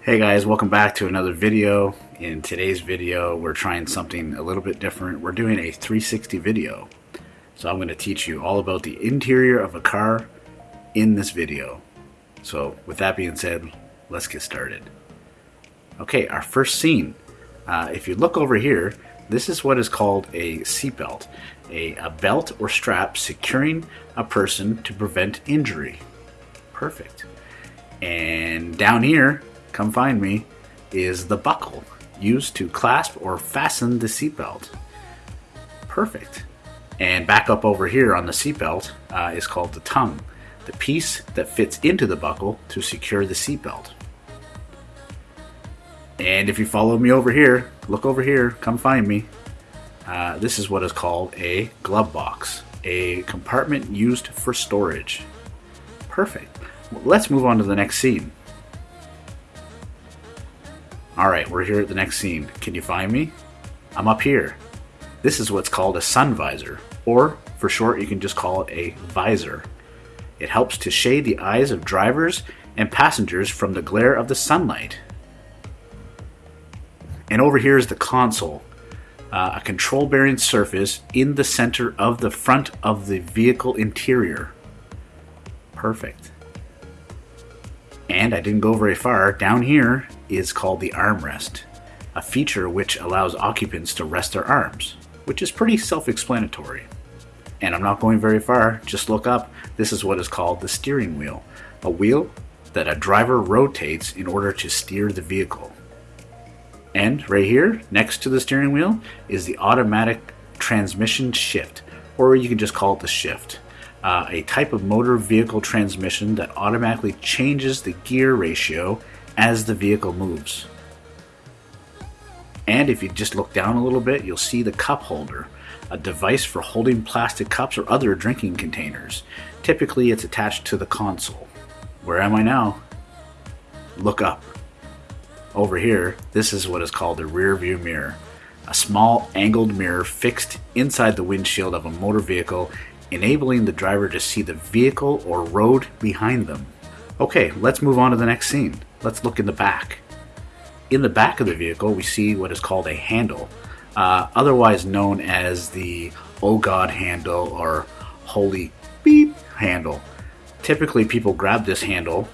Hey guys, welcome back to another video. In today's video, we're trying something a little bit different. We're doing a 360 video. So I'm going to teach you all about the interior of a car in this video. So with that being said, let's get started. Okay, our first scene. Uh, if you look over here, this is what is called a seatbelt, a, a belt or strap securing a person to prevent injury. Perfect. And down here, come find me, is the buckle used to clasp or fasten the seatbelt. Perfect. And back up over here on the seatbelt uh, is called the tongue, the piece that fits into the buckle to secure the seatbelt. And if you follow me over here, look over here, come find me. Uh, this is what is called a glove box, a compartment used for storage. Perfect. Let's move on to the next scene. Alright, we're here at the next scene. Can you find me? I'm up here. This is what's called a sun visor, or for short, you can just call it a visor. It helps to shade the eyes of drivers and passengers from the glare of the sunlight. And over here is the console, uh, a control bearing surface in the center of the front of the vehicle interior. Perfect. And I didn't go very far. Down here is called the armrest, a feature which allows occupants to rest their arms, which is pretty self-explanatory. And I'm not going very far, just look up. This is what is called the steering wheel, a wheel that a driver rotates in order to steer the vehicle. And right here, next to the steering wheel, is the automatic transmission shift, or you can just call it the shift uh, a type of motor vehicle transmission that automatically changes the gear ratio as the vehicle moves. And if you just look down a little bit, you'll see the cup holder, a device for holding plastic cups or other drinking containers. Typically, it's attached to the console. Where am I now? Look up. Over here, this is what is called a rear view mirror, a small angled mirror fixed inside the windshield of a motor vehicle enabling the driver to see the vehicle or road behind them. Okay, let's move on to the next scene. Let's look in the back. In the back of the vehicle, we see what is called a handle, uh, otherwise known as the Oh God handle or Holy Beep handle. Typically, people grab this handle,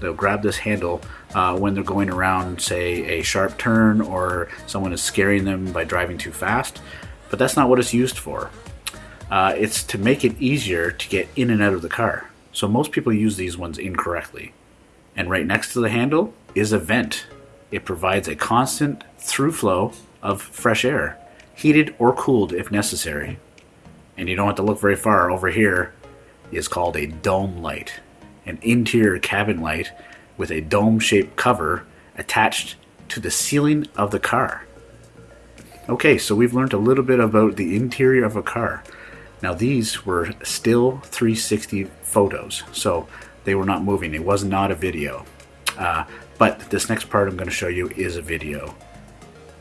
they'll grab this handle uh, when they're going around, say, a sharp turn or someone is scaring them by driving too fast, but that's not what it's used for. Uh, it's to make it easier to get in and out of the car. So most people use these ones incorrectly. And right next to the handle is a vent. It provides a constant through flow of fresh air, heated or cooled if necessary. And you don't have to look very far. Over here is called a dome light, an interior cabin light with a dome-shaped cover attached to the ceiling of the car. Okay, so we've learned a little bit about the interior of a car. Now these were still 360 photos, so they were not moving. It was not a video. Uh, but this next part I'm going to show you is a video.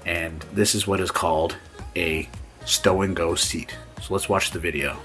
And this is what is called a stow and go seat. So let's watch the video.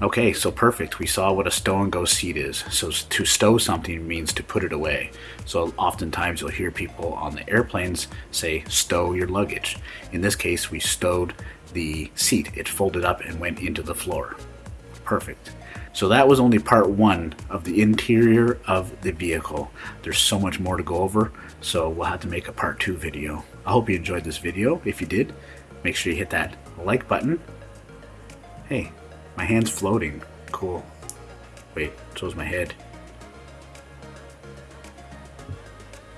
Okay, so perfect. We saw what a stow and go seat is. So to stow something means to put it away. So oftentimes you'll hear people on the airplanes say stow your luggage. In this case, we stowed the seat. It folded up and went into the floor. Perfect. So that was only part one of the interior of the vehicle. There's so much more to go over, so we'll have to make a part two video. I hope you enjoyed this video. If you did, make sure you hit that like button. Hey, my hand's floating. Cool. Wait, so so's my head.